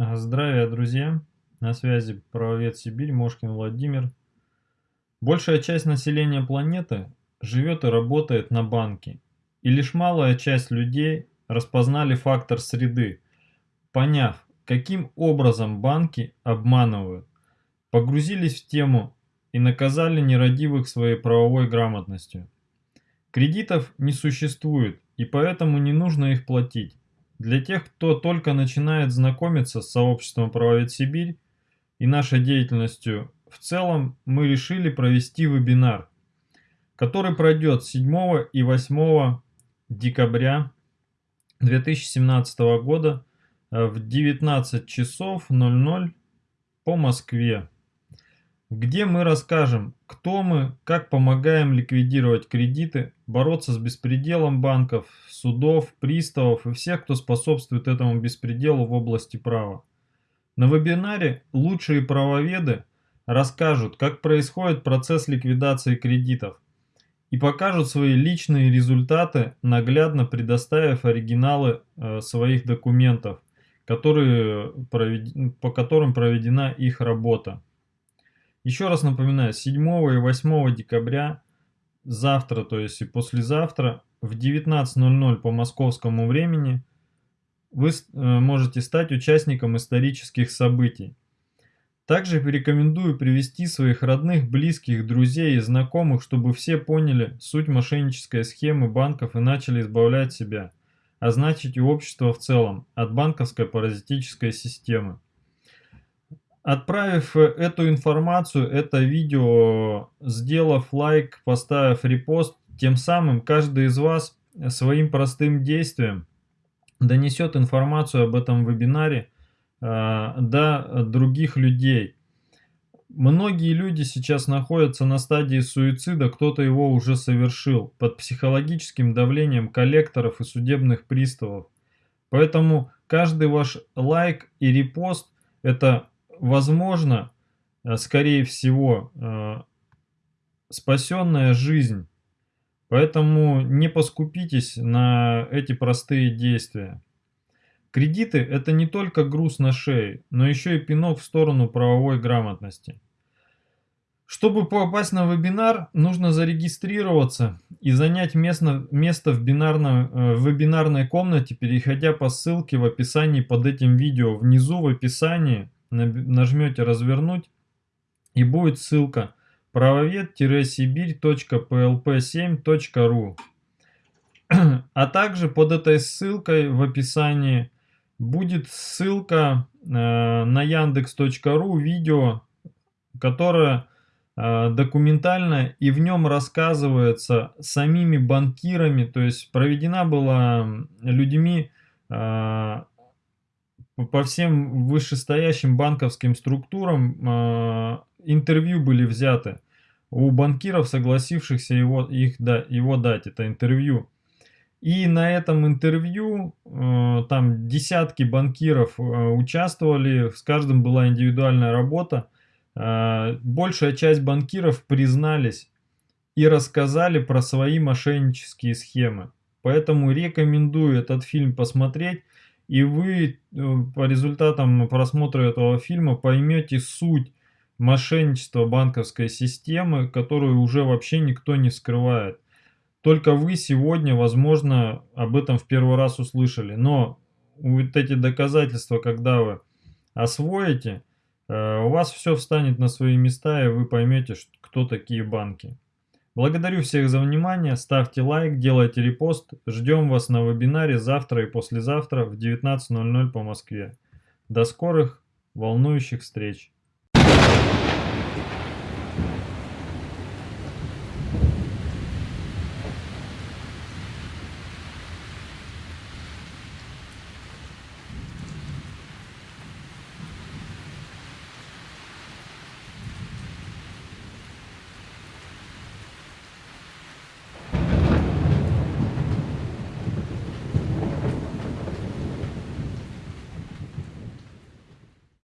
Здравия, друзья! На связи правовед Сибирь, Мошкин Владимир. Большая часть населения планеты живет и работает на банке. И лишь малая часть людей распознали фактор среды, поняв, каким образом банки обманывают, погрузились в тему и наказали нерадивых своей правовой грамотностью. Кредитов не существует, и поэтому не нужно их платить. Для тех, кто только начинает знакомиться с сообществом «Правовед Сибирь» и нашей деятельностью в целом, мы решили провести вебинар, который пройдет 7 и 8 декабря 2017 года в 19 часов 00 по Москве где мы расскажем, кто мы, как помогаем ликвидировать кредиты, бороться с беспределом банков, судов, приставов и всех, кто способствует этому беспределу в области права. На вебинаре лучшие правоведы расскажут, как происходит процесс ликвидации кредитов и покажут свои личные результаты, наглядно предоставив оригиналы э, своих документов, которые, по которым проведена их работа. Еще раз напоминаю, 7 и 8 декабря, завтра, то есть и послезавтра, в 19.00 по московскому времени, вы э, можете стать участником исторических событий. Также рекомендую привести своих родных, близких, друзей и знакомых, чтобы все поняли суть мошеннической схемы банков и начали избавлять себя, а значит и общество в целом, от банковской паразитической системы. Отправив э, эту информацию, это видео, сделав лайк, поставив репост, тем самым каждый из вас своим простым действием донесет информацию об этом вебинаре э, до других людей. Многие люди сейчас находятся на стадии суицида, кто-то его уже совершил, под психологическим давлением коллекторов и судебных приставов. Поэтому каждый ваш лайк и репост – это возможно, э, скорее всего, э, спасенная жизнь. Поэтому не поскупитесь на эти простые действия. Кредиты – это не только груз на шее, но еще и пинок в сторону правовой грамотности. Чтобы попасть на вебинар, нужно зарегистрироваться и занять место, место в, бинарном, э, в вебинарной комнате, переходя по ссылке в описании под этим видео. Внизу в описании нажмете развернуть и будет ссылка правовед-сибирь.plp7.ru А также под этой ссылкой в описании будет ссылка э, на яндекс.ру видео, которое э, документально и в нем рассказывается самими банкирами, то есть проведена была людьми э, по всем вышестоящим банковским структурам э, интервью были взяты у банкиров, согласившихся его, их, да, его дать, это интервью. И на этом интервью э, там десятки банкиров э, участвовали, с каждым была индивидуальная работа. Э, большая часть банкиров признались и рассказали про свои мошеннические схемы. Поэтому рекомендую этот фильм посмотреть и вы э, по результатам просмотра этого фильма поймете суть мошенничества банковской системы, которую уже вообще никто не скрывает. Только вы сегодня, возможно, об этом в первый раз услышали. Но вот эти доказательства, когда вы освоите, э, у вас все встанет на свои места, и вы поймете, кто такие банки. Благодарю всех за внимание, ставьте лайк, делайте репост, ждем вас на вебинаре завтра и послезавтра в 19.00 по Москве. До скорых волнующих встреч!